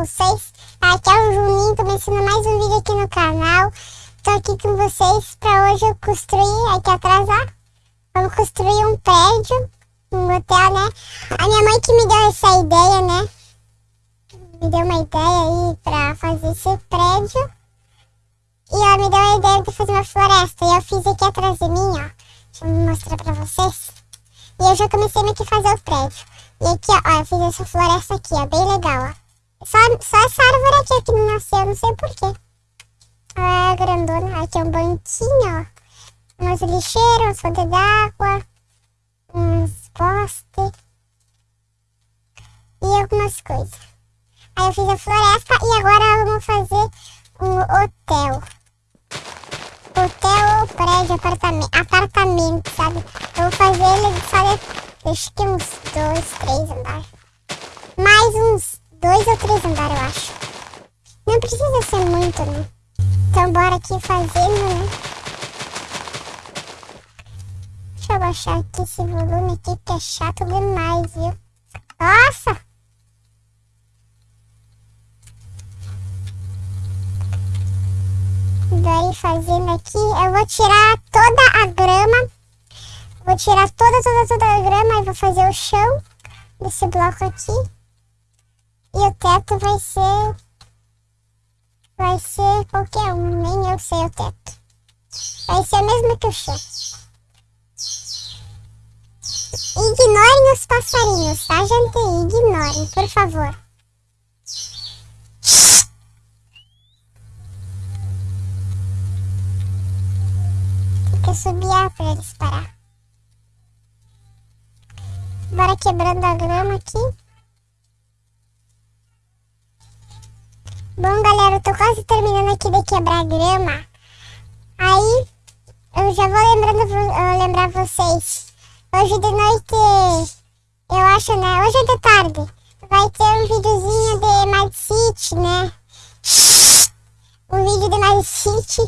vocês. Aqui é o Juninho, começando mais um vídeo aqui no canal. Tô aqui com vocês pra hoje eu construir, aqui atrás. Vamos construir um prédio, um hotel, né? A minha mãe que me deu essa ideia, né? Me deu uma ideia aí pra fazer esse prédio. E ela me deu a ideia de fazer uma floresta. E eu fiz aqui atrás de mim, ó. Deixa eu mostrar pra vocês. E eu já comecei meio que fazer o prédio. E aqui, ó, eu fiz essa floresta aqui, ó, bem legal, ó. Só, só essa árvore aqui que não nasceu, não sei porquê. Ela é grandona. Aqui é um banquinho, ó. Umas lixeiras, umas fontes d'água, uns postes. E algumas coisas. Aí eu fiz a floresta e agora vamos fazer um hotel. Hotel, prédio, apartamento, apartamento, sabe? Eu vou fazer ele só de Acho que uns dois, três andares. Mais uns dois ou três andares, eu acho. Não precisa ser muito, né? Então bora aqui fazendo, né? Deixa eu baixar aqui esse volume aqui, que é chato demais, viu? Nossa! Daí fazendo aqui, eu vou tirar toda a grama Vou tirar toda, toda, toda a grama e vou fazer o chão desse bloco aqui. Teto vai ser... Vai ser qualquer um, nem eu sei o teto. Vai ser o mesmo que o chão. Ignorem os passarinhos, tá, gente? Ignorem, por favor. Tem que subir pra eles parar. Bora quebrando a grama aqui. Bom, galera, eu tô quase terminando aqui de quebrar grama. Aí, eu já vou lembrando, uh, lembrar vocês. Hoje de noite, eu acho, né? Hoje é de tarde. Vai ter um videozinho de Mad City, né? Um vídeo de Mad City.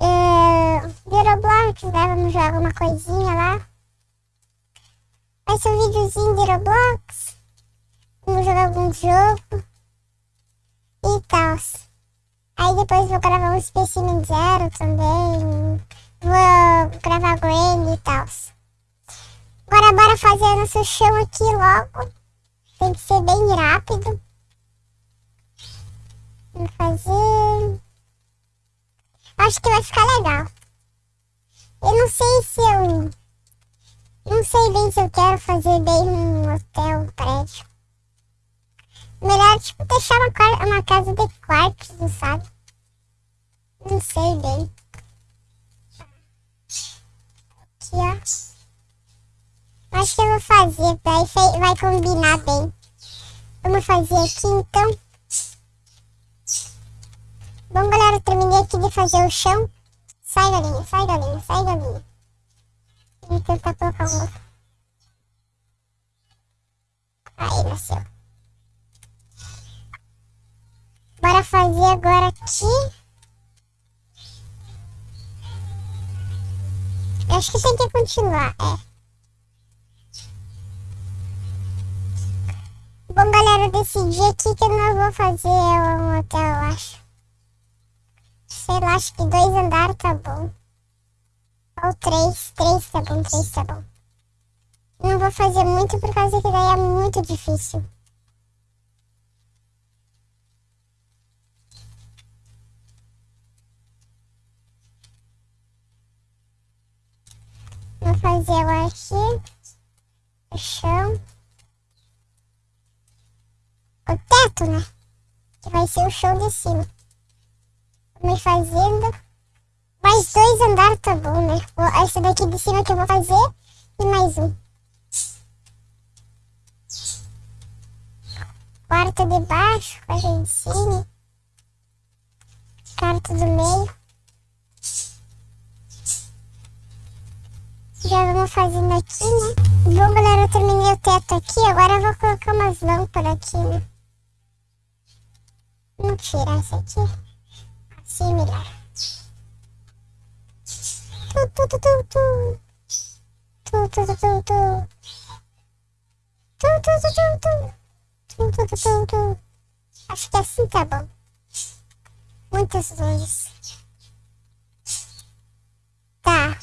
Uh, de Roblox, né? Vamos jogar alguma coisinha lá. Vai ser um videozinho de Roblox. Vamos jogar algum jogo. E tal. Aí depois vou gravar um Specimen Zero também. Vou gravar Granny e tal. Agora bora fazer nosso chão aqui logo. Tem que ser bem rápido. Vamos fazer... Acho que vai ficar legal. Eu não sei se eu não sei bem se eu quero fazer bem um hotel, um prédio. Tipo, deixar uma, uma casa de quartos, sabe? Não sei bem. Aqui, ó. Acho que eu vou fazer, vai combinar bem. Vamos fazer aqui, então. Bom, galera, terminei aqui de fazer o chão. Sai, galinha, sai, galinha, sai, galinha. Vou tentar colocar um outro. Aí, nasceu. Bora fazer agora aqui. Eu acho que tem que continuar, é. Bom, galera, eu decidi aqui que eu não vou fazer um hotel, eu acho. Sei lá, acho que dois andares tá bom. Ou três, três tá bom, três tá bom. Não vou fazer muito por causa que daí é muito difícil. Vou fazer aqui. O chão. O teto, né? Que vai ser o chão de cima. Me fazendo. Mais dois andares tá bom, né? Essa daqui de cima que eu vou fazer e mais um. Quarto de baixo, quarto de cima. Quarto do meio. Já vamos fazendo aqui, né? Bom, galera, eu terminei o teto aqui. Agora eu vou colocar umas lâmpadas aqui, né? Vamos tirar essa aqui. Assim melhor. Acho que assim tá bom. Muitas luzes. Tá.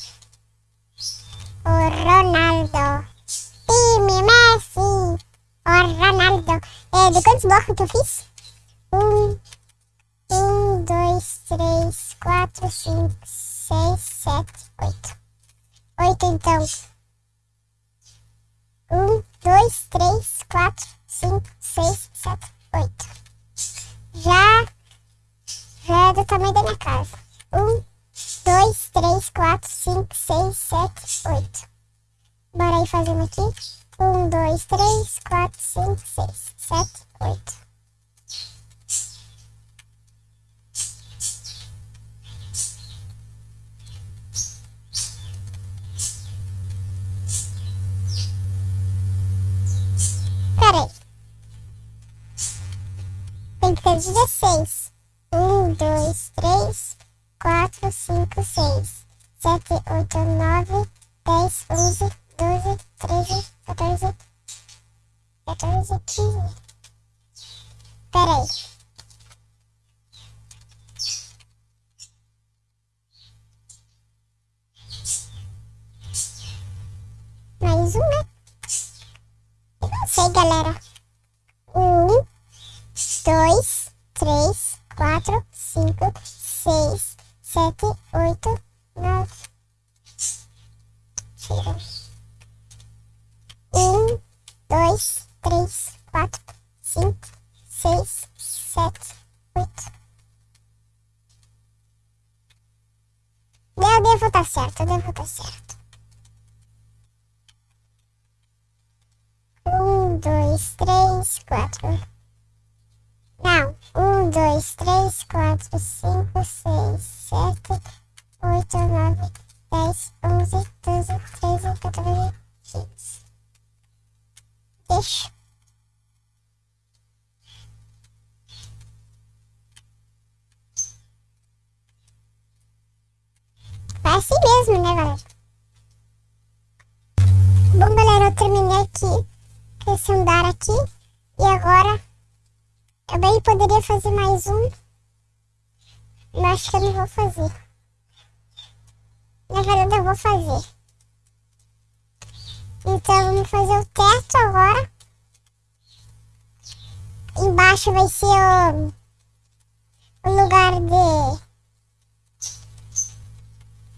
O Ronaldo. Time Messi. O Ronaldo. É, de quantos blocos eu fiz? Um, um, dois, três, quatro, cinco, seis, sete, oito. Oito então. Um, dois, três, quatro, cinco, seis, sete, oito. Já, já é do tamanho da minha casa. Um, dois, três, quatro, cinco, seis, sete, oito. Bora aí fazendo aqui. Um, dois, três, quatro, cinco, seis, sete, oito. Peraí. Tem que ter 16. 1, 2, 3, 4, 5, 6, 7, 8, 9, 10, 11, 12, 13, 14, 14, 15. Peraí. Mais um, né? Eu não sei, galera. Um, dois, três, quatro, cinco, seis, sete, oito, nove. Tira. Um, dois, três, quatro, cinco, seis, sete, oito. Eu devo estar certo, eu devo estar certo. Um, dois, três, quatro. Não. Um, dois, três, quatro, cinco, seis, bem poderia fazer mais um. Mas acho que eu não vou fazer. Na verdade, eu vou fazer. Então, vamos fazer o teto agora. Embaixo vai ser o, o lugar de...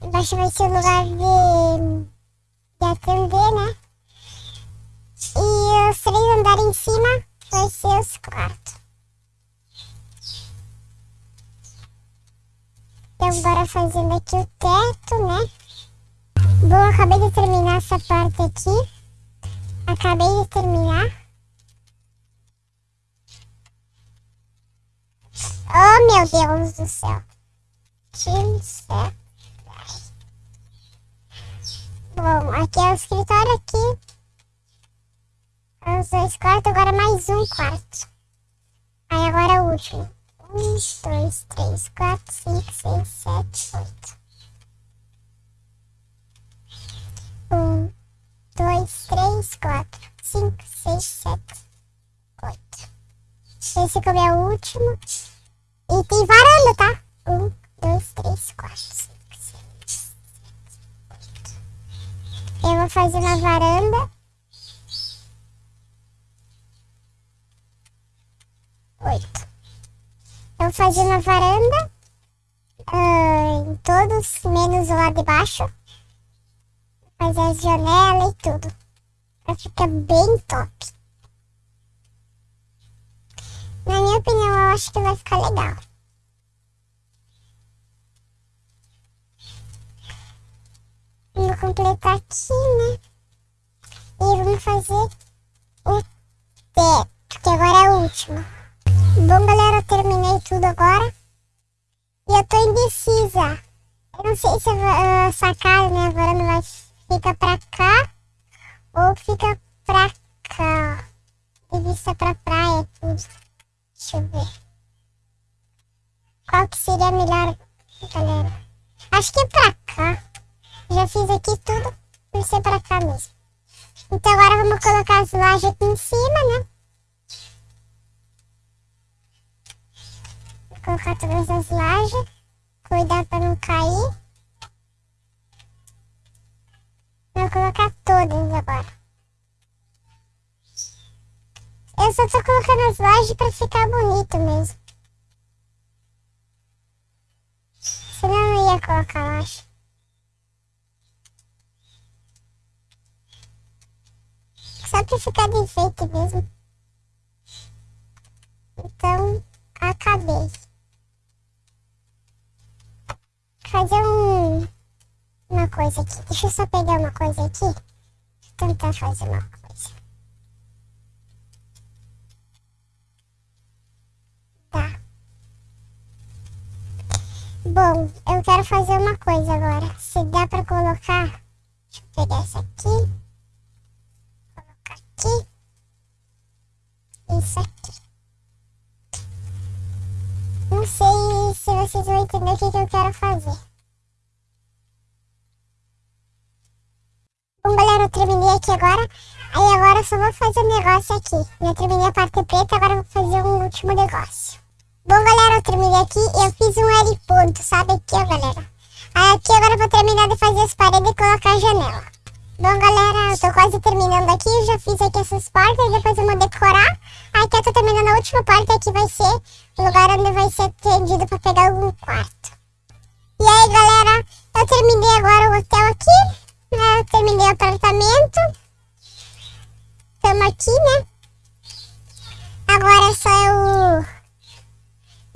Embaixo vai ser o lugar de, de atender, né? E os três andares em cima vai ser os quartos. Bora fazendo aqui o teto, né? Bom, acabei de terminar essa parte aqui. Acabei de terminar. Oh, meu Deus do céu. Que céu. Bom, aqui é o escritório aqui. Os dois quartos, agora mais um quarto. Aí agora é o último. Um, dois, três, quatro, cinco, seis, sete, oito. Um, dois, três, quatro, cinco, seis, sete, oito. Esse como é o último. E tem varanda, tá? Um, dois, três, quatro, cinco, seis, sete, oito. Eu vou fazer uma varanda. Oito. Eu vou fazer uma varanda. Uh, em todos, menos o lado de baixo. Fazer as janelas e tudo. Pra ficar bem top. Na minha opinião, eu acho que vai ficar legal. Vamos completar aqui, né? E vamos fazer o teto, que agora é o último. Bom, galera, terminei tudo agora. E eu tô indecisa. Eu não sei se a, casa, né, varanda vai ficar pra cá ou fica pra cá. De vista pra praia, tudo. Deixa eu ver. Qual que seria melhor, galera? Acho que é pra cá. Já fiz aqui tudo por ser pra cá mesmo. Então agora vamos colocar as lajes aqui em cima, né? Colocar todas as lajes. Cuidar pra não cair. Vou colocar todas agora. Eu só tô colocando as lajes pra ficar bonito mesmo. Senão eu não ia colocar laje. Só pra ficar de enfeite mesmo. Então, acabei. Fazer um, uma coisa aqui. Deixa eu só pegar uma coisa aqui. Eu tentar fazer uma coisa. Tá. Bom, eu quero fazer uma coisa agora. Se dá pra colocar... Deixa eu pegar essa aqui. Colocar aqui. Isso aqui. Não sei se vocês vão entender o que, que eu quero fazer. Bom, galera, eu terminei aqui agora. Aí agora eu só vou fazer um negócio aqui. Eu terminei a parte preta, agora eu vou fazer um último negócio. Bom, galera, eu terminei aqui eu fiz um L ponto, sabe aqui, ó, galera. Aí aqui agora eu vou terminar de fazer as paredes e colocar a janela. Bom, galera, eu tô quase terminando aqui, eu já fiz aqui essas portas, depois eu vou decorar. Aqui eu tô terminando a última porta, aqui vai ser o lugar onde vai ser atendido pra pegar algum quarto. E aí, galera, eu terminei agora o hotel aqui, aqui, né? Agora é só eu,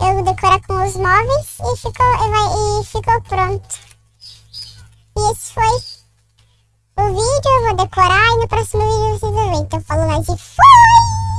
eu decorar com os móveis e ficou, e vai, e ficou pronto. E esse foi o vídeo, eu vou decorar e no próximo vídeo vocês vão ver. Então, falou mais e fui!